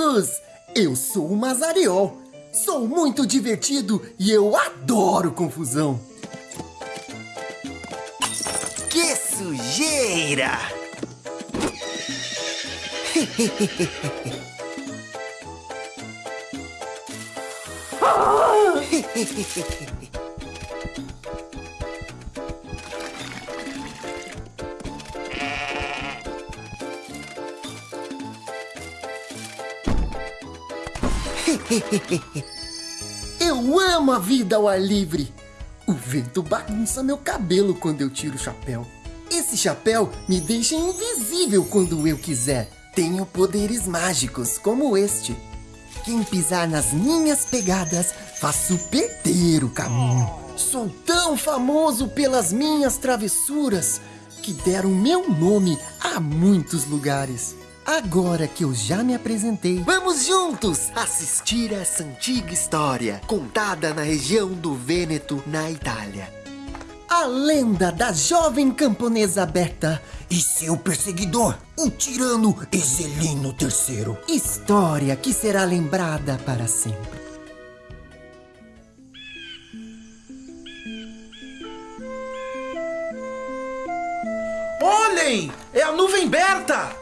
amigos! Eu sou o Mazariol. Sou muito divertido e eu adoro confusão. Que sujeira! Eu amo a vida ao ar livre. O vento bagunça meu cabelo quando eu tiro o chapéu. Esse chapéu me deixa invisível quando eu quiser. Tenho poderes mágicos como este. Quem pisar nas minhas pegadas, faço perder o caminho. Sou tão famoso pelas minhas travessuras que deram meu nome a muitos lugares. Agora que eu já me apresentei, vamos juntos assistir essa antiga história contada na região do Vêneto, na Itália. A lenda da jovem camponesa Berta e seu perseguidor, o tirano Exelino III. História que será lembrada para sempre. Olhem! É a nuvem Berta!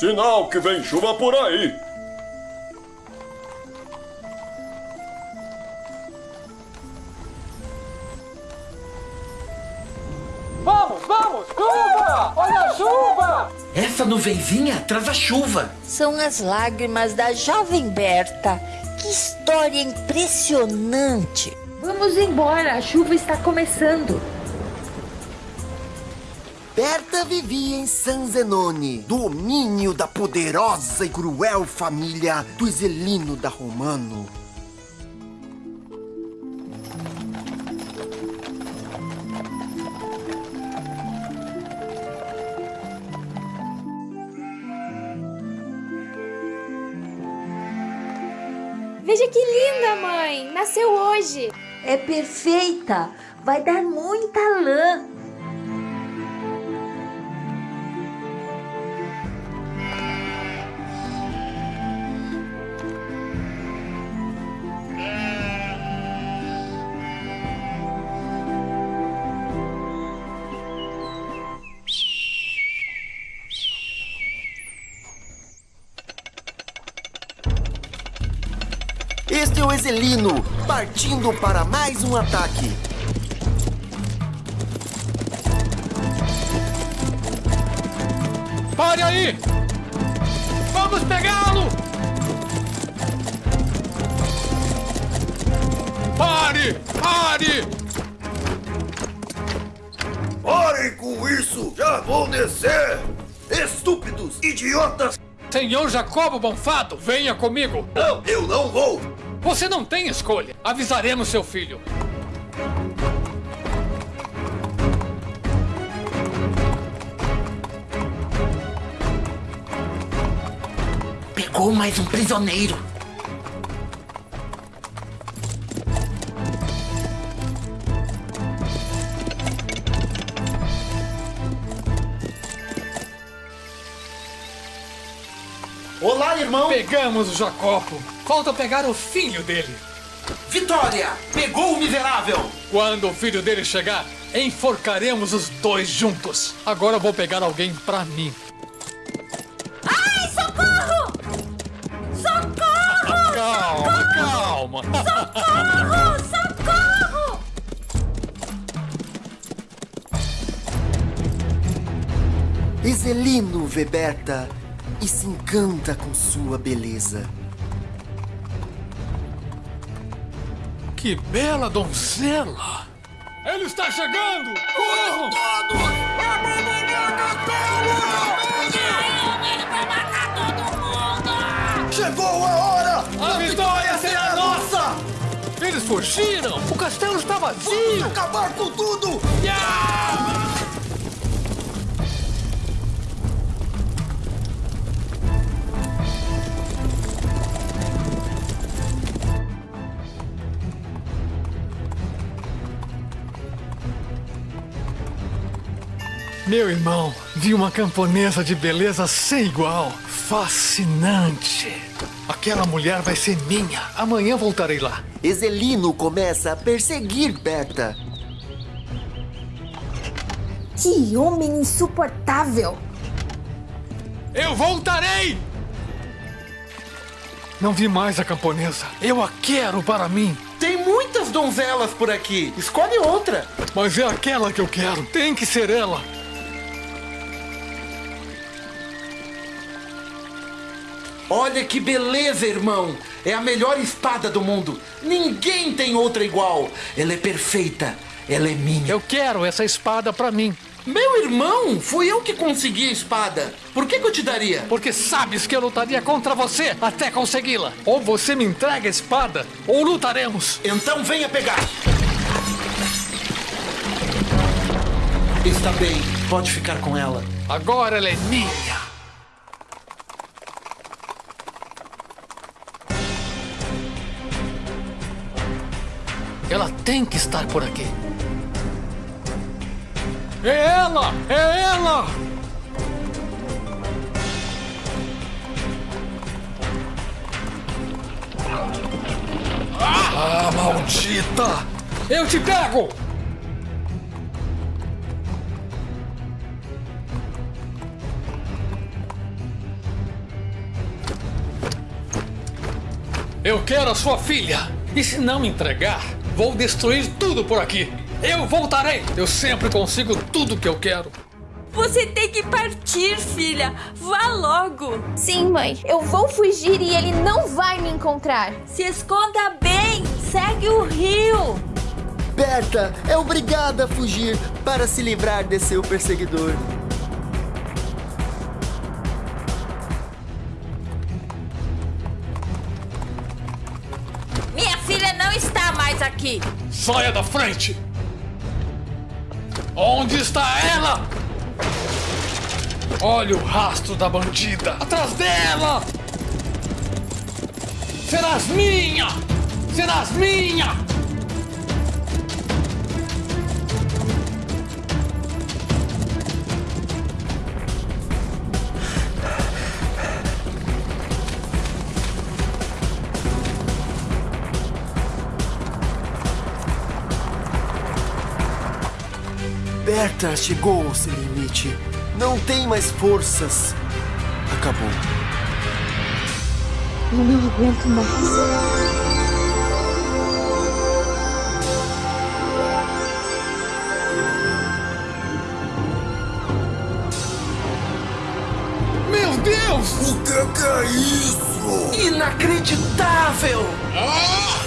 Sinal que vem chuva por aí. Vamos, vamos! Chuva! Olha a chuva! Essa nuvenzinha traz a chuva. São as lágrimas da jovem Berta. Que história impressionante! Vamos embora, a chuva está começando. Berta vivia em San Zenone, domínio da poderosa e cruel família do Iselino da Romano. Veja que linda, mãe! Nasceu hoje! É perfeita! Vai dar muita lã! O Exelino, partindo para mais um ataque. Pare aí! Vamos pegá-lo! Pare! Pare! Parem com isso! Já vou descer! Estúpidos! Idiotas! Senhor Jacobo Bonfato, venha comigo! Não, eu não vou! Você não tem escolha. Avisaremos seu filho. Pegou mais um prisioneiro. Olá, irmão! Pegamos o Jacopo. Falta pegar o filho dele. Vitória! Pegou o miserável! Quando o filho dele chegar, enforcaremos os dois juntos. Agora eu vou pegar alguém pra mim. Ai, socorro! Socorro! Calma, calma. Socorro! Socorro! Exelino vê Berta e se encanta com sua beleza. Que bela donzela! Ele está chegando! Corram! Chegou a hora! A vitória será nossa! Eles fugiram! O castelo está vazio! Acabar com tudo! Yeah! Meu irmão, vi uma camponesa de beleza sem igual. Fascinante. Aquela mulher vai ser minha. Amanhã voltarei lá. Ezelino começa a perseguir Berta. Que homem insuportável! Eu voltarei! Não vi mais a camponesa. Eu a quero para mim. Tem muitas donzelas por aqui. Escolhe outra. Mas é aquela que eu quero. Tem que ser ela. Olha que beleza, irmão. É a melhor espada do mundo. Ninguém tem outra igual. Ela é perfeita. Ela é minha. Eu quero essa espada para mim. Meu irmão, fui eu que consegui a espada. Por que, que eu te daria? Porque sabes que eu lutaria contra você até consegui-la. Ou você me entrega a espada, ou lutaremos. Então venha pegar. Está bem, pode ficar com ela. Agora ela é minha. Ela tem que estar por aqui. É ela! É ela! Ah, maldita! Eu te pego! Eu quero a sua filha! E se não me entregar, vou destruir tudo por aqui! Eu voltarei! Eu sempre consigo tudo que eu quero! Você tem que partir, filha! Vá logo! Sim, mãe. Eu vou fugir e ele não vai me encontrar. Se esconda bem! Segue o rio! Berta é obrigada a fugir para se livrar de seu perseguidor. Está mais aqui! Saia da frente! Onde está ela? Olha o rastro da bandida! Atrás dela! Serás minha! Serás minha! Berta chegou ao seu limite. Não tem mais forças. Acabou. Eu não aguento mais. Meu Deus! O que, que é isso? Inacreditável! Olha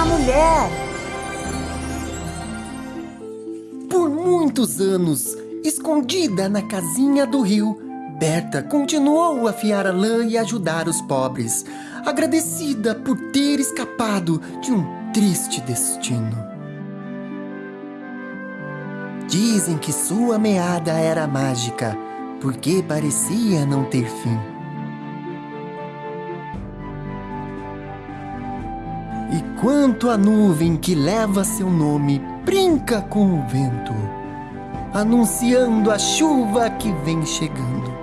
uma mulher. Por muitos anos, escondida na casinha do rio, Berta continuou a afiar a lã e ajudar os pobres, agradecida por ter escapado de um triste destino. Dizem que sua meada era mágica, porque parecia não ter fim. E quanto a nuvem que leva seu nome brinca com o vento, anunciando a chuva que vem chegando.